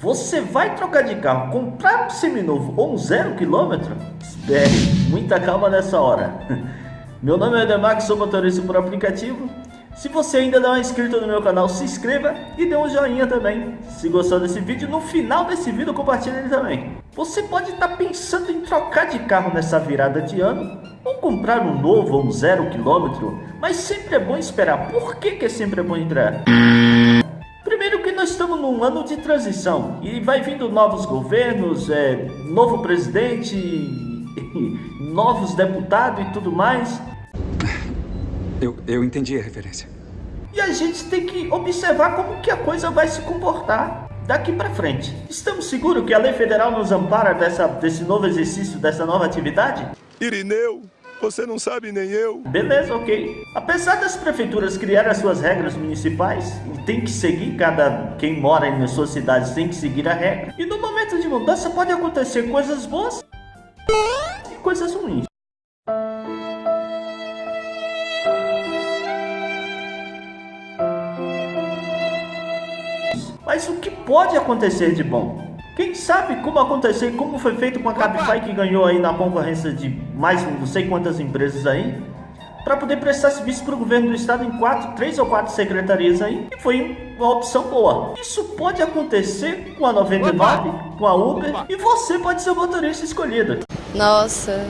Você vai trocar de carro, comprar um seminovo ou um zero quilômetro? Espere, muita calma nessa hora. Meu nome é Demax, sou motorista por aplicativo. Se você ainda não é inscrito no meu canal, se inscreva e dê um joinha também. Se gostou desse vídeo, no final desse vídeo compartilhe ele também. Você pode estar pensando em trocar de carro nessa virada de ano ou comprar um novo ou um zero quilômetro, mas sempre é bom esperar. Por que, que é sempre é bom esperar? Num ano de transição e vai vindo novos governos, é, novo presidente, novos deputados e tudo mais. Eu, eu entendi a referência. E a gente tem que observar como que a coisa vai se comportar daqui para frente. Estamos seguros que a lei federal nos ampara dessa, desse novo exercício, dessa nova atividade? Irineu, você não sabe nem eu. Beleza, ok. Apesar das prefeituras criarem as suas regras municipais, e tem que seguir, cada quem mora nas suas cidades tem que seguir a regra. E no momento de mudança pode acontecer coisas boas e coisas ruins. Mas o que pode acontecer de bom? Quem sabe como aconteceu, como foi feito com a Cabify que ganhou aí na concorrência de mais não sei quantas empresas aí, para poder prestar serviço para o governo do estado em quatro, três ou quatro secretarias aí, e foi uma opção boa. Isso pode acontecer com a 99, com a Uber, e você pode ser o motorista escolhido. Nossa.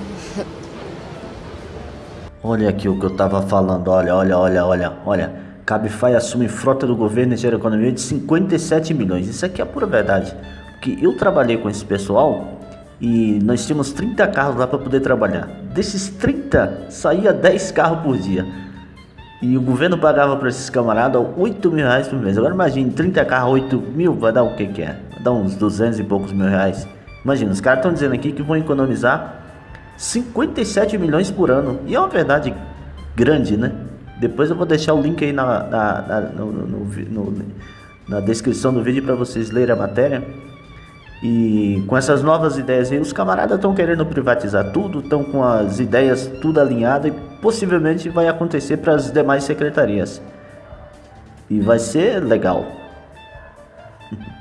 Olha aqui o que eu tava falando, olha, olha, olha, olha, olha. Cabify assume frota do governo e gera economia de 57 milhões. Isso aqui é a pura verdade que eu trabalhei com esse pessoal e nós tínhamos 30 carros lá para poder trabalhar. Desses 30, saía 10 carros por dia. E o governo pagava para esses camaradas 8 mil reais por mês. Agora imagine, 30 carros, 8 mil, vai dar o que que é? Vai dar uns 200 e poucos mil reais. Imagina, os caras estão dizendo aqui que vão economizar 57 milhões por ano. E é uma verdade grande, né? Depois eu vou deixar o link aí na, na, na, no, no, no, na descrição do vídeo para vocês lerem a matéria. E com essas novas ideias aí, os camaradas estão querendo privatizar tudo, estão com as ideias tudo alinhado e possivelmente vai acontecer para as demais secretarias. E vai ser legal.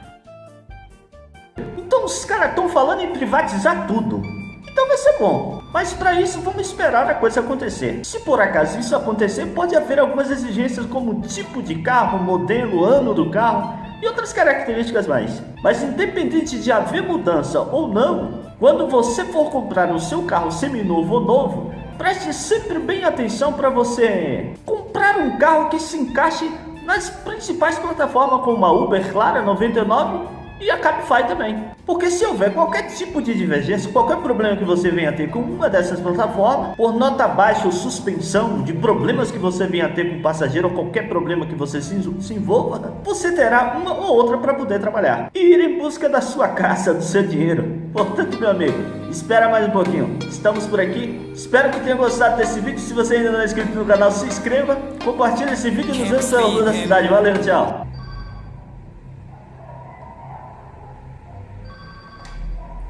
Então os caras estão falando em privatizar tudo. Então vai ser bom. Mas para isso vamos esperar a coisa acontecer. Se por acaso isso acontecer, pode haver algumas exigências como tipo de carro, modelo, ano do carro e outras características mais. Mas independente de haver mudança ou não, quando você for comprar o seu carro seminovo ou novo, preste sempre bem atenção para você comprar um carro que se encaixe nas principais plataformas como a Uber, Clara 99 e a Cabify também. Porque se houver qualquer tipo de divergência, qualquer problema que você venha ter com uma dessas plataformas, por nota baixa ou suspensão de problemas que você venha ter com o passageiro ou qualquer problema que você se, se envolva, você terá uma ou outra para poder trabalhar e ir em busca da sua casa, do seu dinheiro. Portanto, meu amigo, espera mais um pouquinho. Estamos por aqui. Espero que tenha gostado desse vídeo. Se você ainda não é inscrito no canal, se inscreva, compartilhe esse vídeo nos anos da cidade. Valeu, tchau.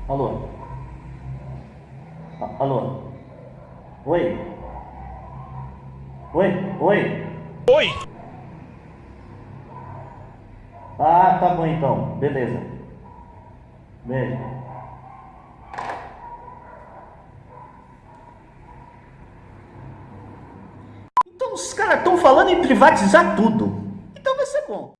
Alô? Alô? Oi? Oi? Oi? Oi! Ah, tá bom então. Beleza. Beijo. Então os caras estão falando em privatizar tudo. Então vai ser bom.